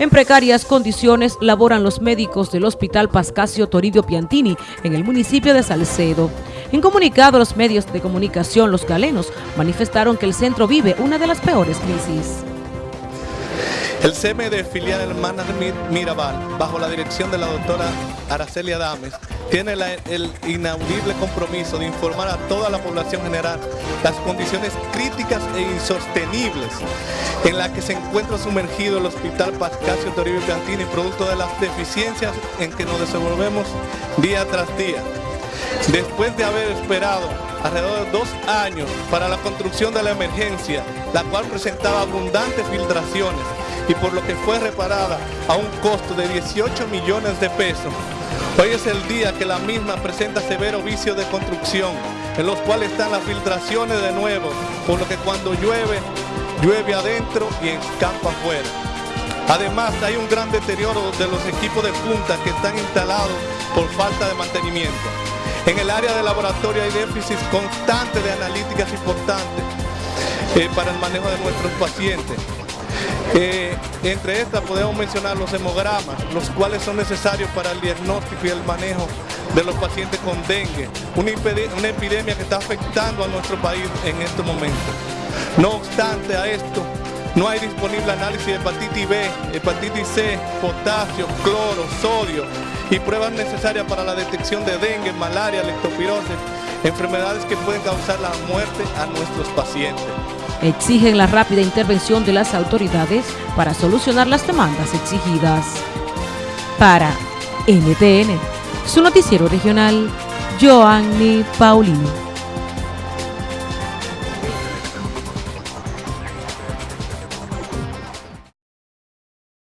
En precarias condiciones laboran los médicos del Hospital Pascasio Toribio Piantini en el municipio de Salcedo. En comunicado a los medios de comunicación, los galenos manifestaron que el centro vive una de las peores crisis. El CMD filial Hermanas Mirabal, bajo la dirección de la doctora Araceli Adames, tiene el inaudible compromiso de informar a toda la población general las condiciones críticas e insostenibles en las que se encuentra sumergido el Hospital Pascasio Toribio Piantini, producto de las deficiencias en que nos desenvolvemos día tras día. Después de haber esperado alrededor de dos años para la construcción de la emergencia, la cual presentaba abundantes filtraciones y por lo que fue reparada a un costo de 18 millones de pesos, Hoy es el día que la misma presenta severo vicio de construcción, en los cuales están las filtraciones de nuevo, por lo que cuando llueve, llueve adentro y escampa afuera. Además, hay un gran deterioro de los equipos de punta que están instalados por falta de mantenimiento. En el área de laboratorio hay déficit constante de analíticas importantes eh, para el manejo de nuestros pacientes. Entre estas podemos mencionar los hemogramas, los cuales son necesarios para el diagnóstico y el manejo de los pacientes con dengue, una, epidemia que está afectando a nuestro país en este momento. No obstante a esto, no hay disponible análisis de hepatitis B, hepatitis C, potasio, cloro, sodio y pruebas necesarias para la detección de dengue, malaria, leptospirosis, enfermedades que pueden causar la muerte a nuestros pacientes exigen la rápida intervención de las autoridades para solucionar las demandas exigidas. Para NTN, su noticiero regional, Joanny Paulino.